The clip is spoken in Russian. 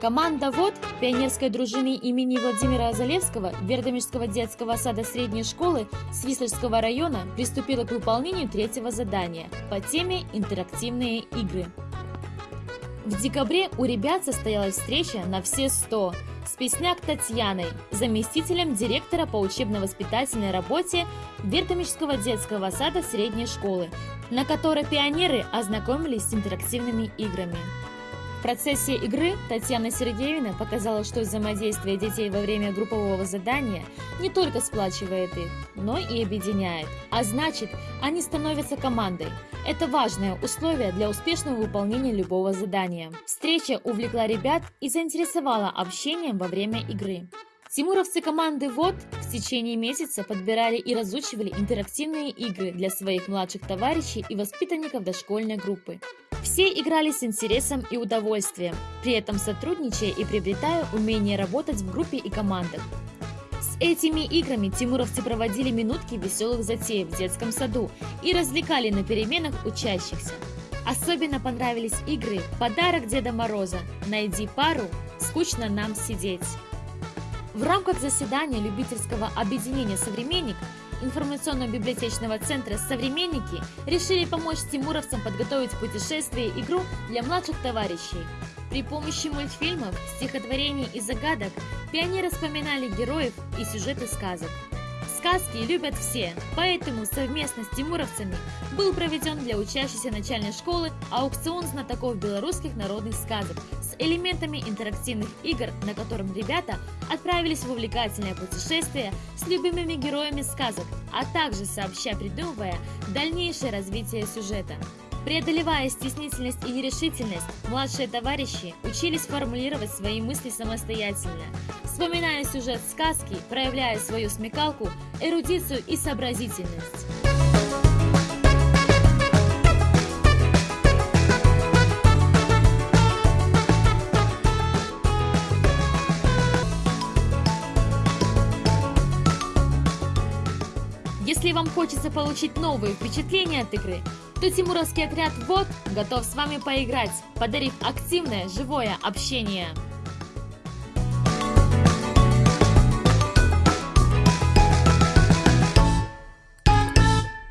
Команда ВОД пионерской дружины имени Владимира Залевского Вердомирского детского сада средней школы Свислерского района приступила к выполнению третьего задания по теме «Интерактивные игры». В декабре у ребят состоялась встреча на все 100 с Песняк Татьяной, заместителем директора по учебно-воспитательной работе Вертомического детского сада средней школы, на которой пионеры ознакомились с интерактивными играми. В процессе игры Татьяна Сергеевна показала, что взаимодействие детей во время группового задания не только сплачивает их, но и объединяет. А значит, они становятся командой. Это важное условие для успешного выполнения любого задания. Встреча увлекла ребят и заинтересовала общением во время игры. Тимуровцы команды ВОД в течение месяца подбирали и разучивали интерактивные игры для своих младших товарищей и воспитанников дошкольной группы. Все играли с интересом и удовольствием, при этом сотрудничая и приобретая умение работать в группе и командах. С этими играми тимуровцы проводили минутки веселых затей в детском саду и развлекали на переменах учащихся. Особенно понравились игры «Подарок Деда Мороза», «Найди пару», «Скучно нам сидеть». В рамках заседания любительского объединения «Современник» информационно-библиотечного центра «Современники» решили помочь тимуровцам подготовить путешествие и игру для младших товарищей. При помощи мультфильмов, стихотворений и загадок пионеры вспоминали героев и сюжеты сказок. Сказки любят все, поэтому совместно с тимуровцами был проведен для учащихся начальной школы аукцион знатоков белорусских народных сказок с элементами интерактивных игр, на котором ребята отправились в увлекательное путешествие с любимыми героями сказок, а также сообща придумывая дальнейшее развитие сюжета. Преодолевая стеснительность и нерешительность, младшие товарищи учились формулировать свои мысли самостоятельно, вспоминая сюжет сказки, проявляя свою смекалку, эрудицию и сообразительность. Если вам хочется получить новые впечатления от игры, то Тимуровский отряд ВОД готов с вами поиграть, подарив активное живое общение.